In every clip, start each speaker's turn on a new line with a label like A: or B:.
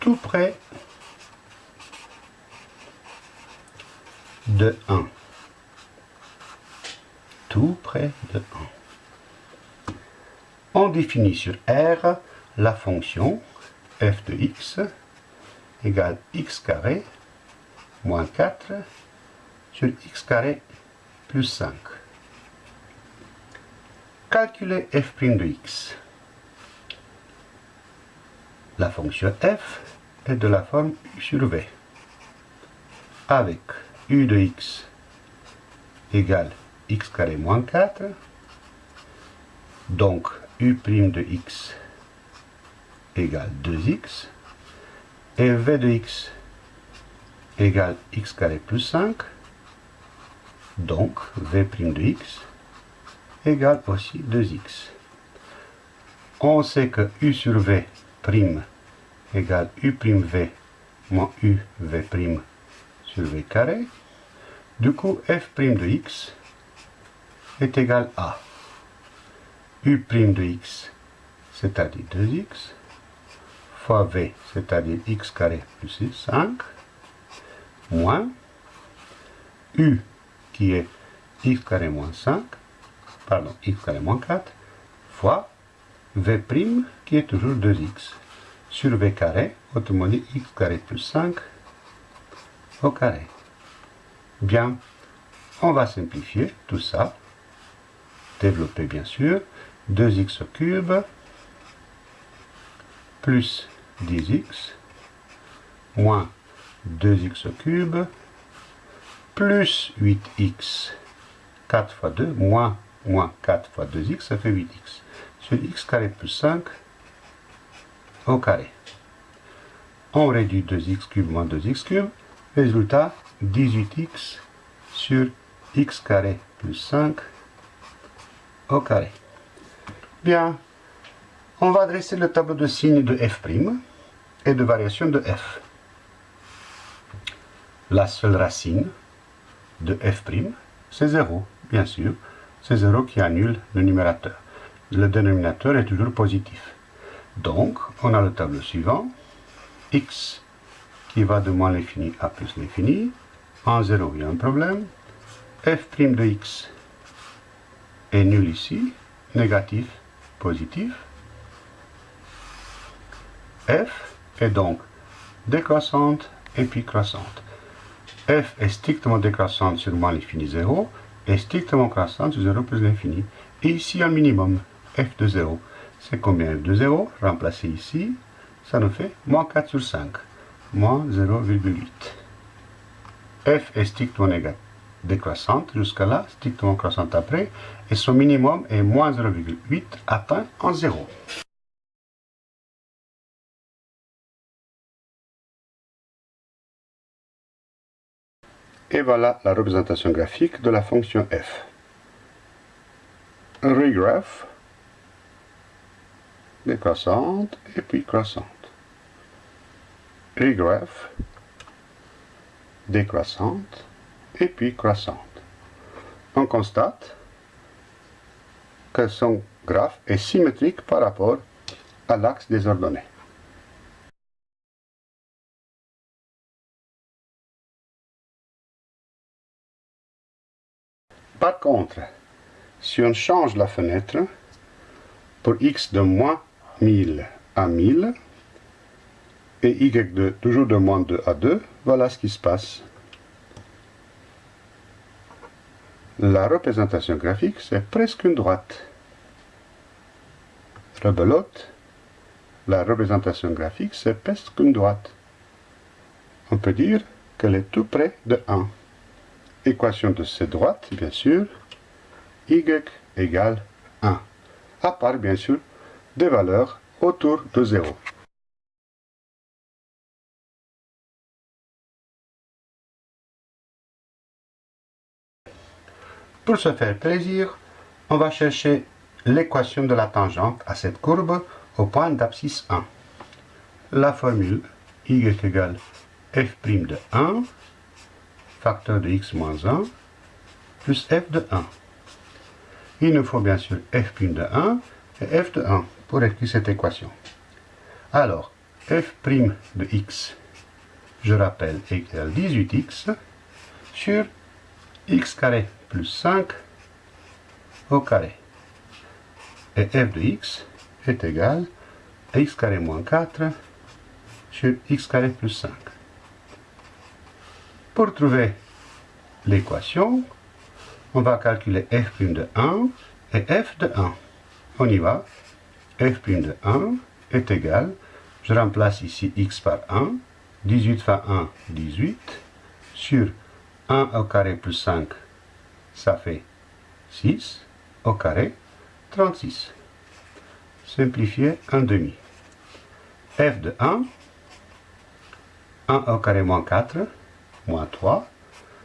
A: tout près de 1. Tout près de 1. On définit sur R la fonction f de x égale x carré moins 4 sur x carré plus 5. Calculer f' de x. La fonction f est de la forme u sur v, avec u de x égale x carré moins 4, donc u' de x égale 2x, et v de x égale x carré plus 5, donc v' de x égale aussi 2x. On sait que u sur v prime égale u'v moins uv' sur v carré. Du coup, f' de x est égal à u' de x, c'est-à-dire 2x, fois v, c'est-à-dire x carré plus 5, moins u qui est x carré moins 5, pardon, x carré moins 4, fois v' qui est toujours 2x sur v carré, autrement dit x carré plus 5 au carré. Bien, on va simplifier tout ça, développer bien sûr, 2x au cube plus 10x moins 2x au cube plus 8x 4 fois 2 moins moins 4 fois 2x, ça fait 8x. Sur x carré plus 5 au carré. On réduit 2x cube moins 2x cube. Résultat, 18x sur x carré plus 5 au carré. Bien, on va dresser le tableau de signes de f' et de variation de f. La seule racine de f', c'est 0, bien sûr. C'est 0 qui annule le numérateur. Le dénominateur est toujours positif. Donc, on a le tableau suivant. x qui va de moins l'infini à plus l'infini. En 0, il y a un problème. f' de x est nul ici. Négatif, positif. f est donc décroissante et puis croissante. f est strictement décroissante sur moins l'infini 0 et strictement croissante sur 0 plus l'infini. Et ici un minimum, f de 0. C'est combien? f de 0 Remplacer ici, ça nous fait moins 4 sur 5, moins 0,8. f est strictement décroissante jusqu'à là, strictement croissante après, et son minimum est moins 0,8 atteint en 0. Et voilà la représentation graphique de la fonction f. Regraph, décroissante et puis croissante. Regraph, décroissante et puis croissante. On constate que son graphe est symétrique par rapport à l'axe des ordonnées. Par contre, si on change la fenêtre pour x de moins 1000 à 1000 et y de toujours de moins 2 à 2, voilà ce qui se passe. La représentation graphique, c'est presque une droite. Rebelote, la représentation graphique, c'est presque une droite. On peut dire qu'elle est tout près de 1 équation de cette droite, bien sûr, y égale 1, à part bien sûr des valeurs autour de 0. Pour se faire plaisir, on va chercher l'équation de la tangente à cette courbe au point d'abscisse 1. La formule y égale f' de 1 facteur de x moins 1 plus f de 1. Il nous faut bien sûr f' de 1 et f de 1 pour écrire cette équation. Alors, f' de x, je rappelle, égale 18x sur x carré plus 5 au carré. Et f de x est égal à x carré moins 4 sur x carré plus 5. Pour trouver l'équation, on va calculer f' de 1 et f de 1. On y va. F' de 1 est égal, je remplace ici x par 1, 18 fois 1, 18, sur 1 au carré plus 5, ça fait 6, au carré, 36. Simplifier 1 demi. f de 1, 1 au carré moins 4, moins 3,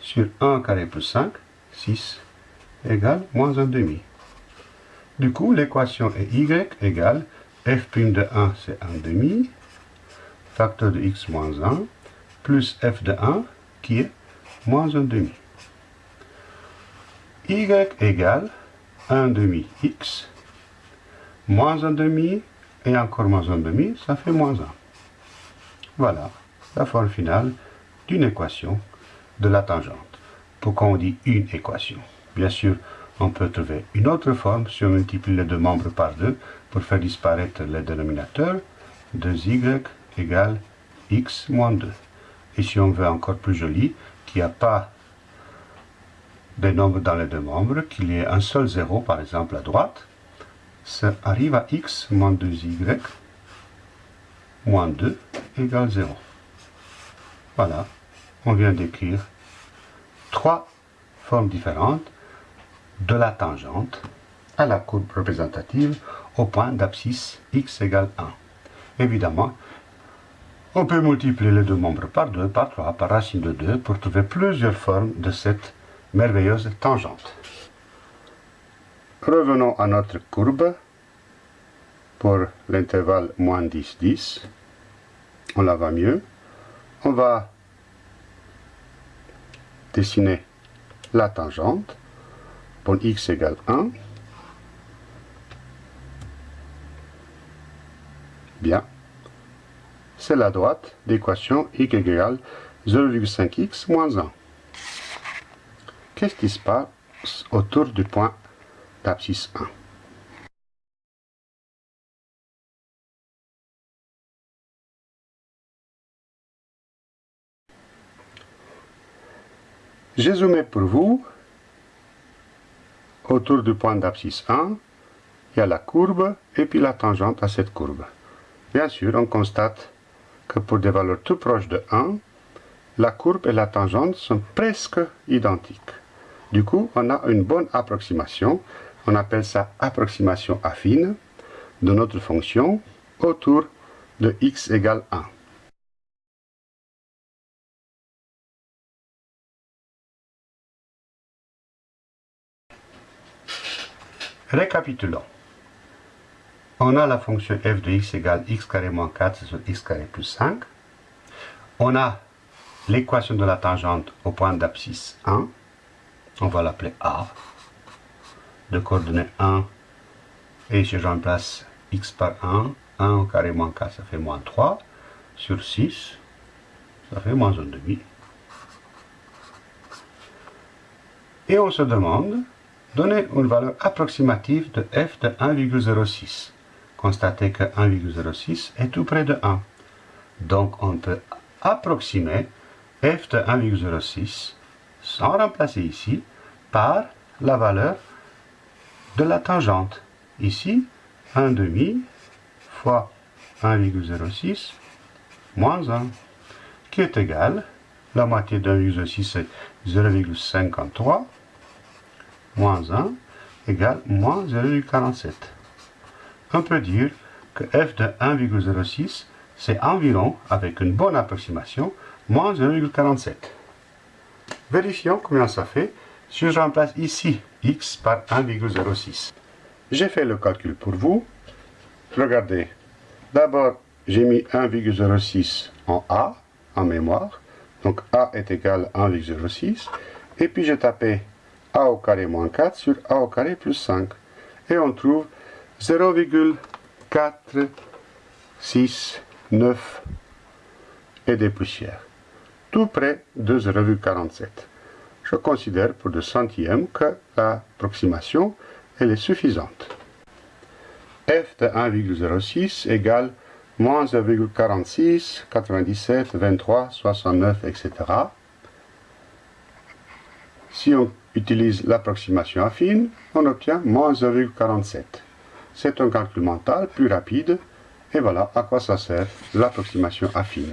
A: sur 1 au carré plus 5, 6, égale moins 1 demi. Du coup, l'équation est y égale f' de 1, c'est 1 demi, facteur de x moins 1, plus f de 1, qui est moins 1 demi. y égale 1 demi x, moins 1 demi, et encore moins 1 demi, ça fait moins 1. Voilà la forme finale d'une équation de la tangente. Pourquoi on dit une équation? Bien sûr, on peut trouver une autre forme si on multiplie les deux membres par 2 pour faire disparaître les dénominateurs. 2y égale x moins 2. Et si on veut encore plus joli, qu'il n'y a pas de nombres dans les deux membres, qu'il y ait un seul zéro, par exemple à droite, ça arrive à x moins 2y moins 2 égale 0. Voilà, on vient d'écrire trois formes différentes de la tangente à la courbe représentative au point d'abscisse x égale 1. Évidemment, on peut multiplier les deux membres par 2, par 3, par racine de 2 pour trouver plusieurs formes de cette merveilleuse tangente. Revenons à notre courbe pour l'intervalle moins 10, 10. On la va mieux. On va dessiner la tangente pour x égale 1. Bien. C'est la droite d'équation y égale 0,5x moins 1. Qu'est-ce qui se passe autour du point d'abscisse 1 J'ai zoomé pour vous autour du point d'abscisse 1, il y a la courbe et puis la tangente à cette courbe. Bien sûr, on constate que pour des valeurs tout proches de 1, la courbe et la tangente sont presque identiques. Du coup, on a une bonne approximation, on appelle ça approximation affine, de notre fonction autour de x égale 1. Récapitulons. On a la fonction f de x égale x carré moins 4 sur x carré plus 5. On a l'équation de la tangente au point d'abscisse 1. On va l'appeler A. De coordonnées 1. Et si je remplace x par 1, 1 au carré moins 4, ça fait moins 3. Sur 6, ça fait moins 1 demi. Et on se demande Donner une valeur approximative de f de 1,06. Constatez que 1,06 est tout près de 1. Donc on peut approximer f de 1,06 sans remplacer ici par la valeur de la tangente. Ici, 1 demi fois 1,06 moins 1, qui est égal, la moitié de 1,06 c'est 0,53, moins 1 égale moins 0,47. On peut dire que f de 1,06 c'est environ, avec une bonne approximation, moins 0,47. Vérifions combien ça fait si je remplace ici x par 1,06. J'ai fait le calcul pour vous. Regardez, d'abord j'ai mis 1,06 en a, en mémoire. Donc a est égal à 1,06. Et puis j'ai tapé a au carré moins 4 sur a au carré plus 5. Et on trouve 0,4693 9 et des poussières. Tout près de 0,47. Je considère pour de centièmes que l'approximation elle est suffisante. f de 1,06 égale moins 1,46, 97, 23, 69, etc. Si on utilise l'approximation affine, on obtient moins 1,47. C'est un calcul mental plus rapide, et voilà à quoi ça sert l'approximation affine.